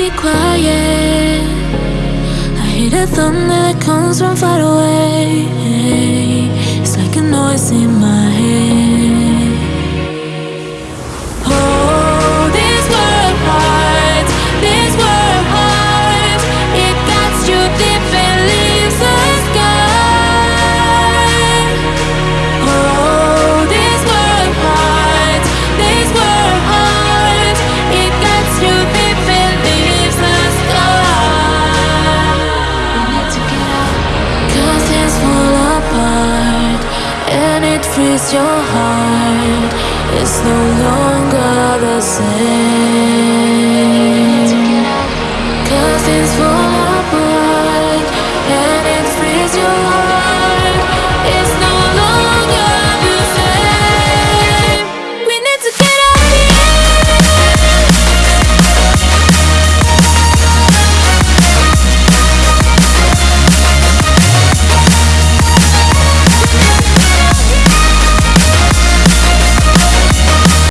be quiet. I hear the thunder that comes from far away. your heart, is no longer the same.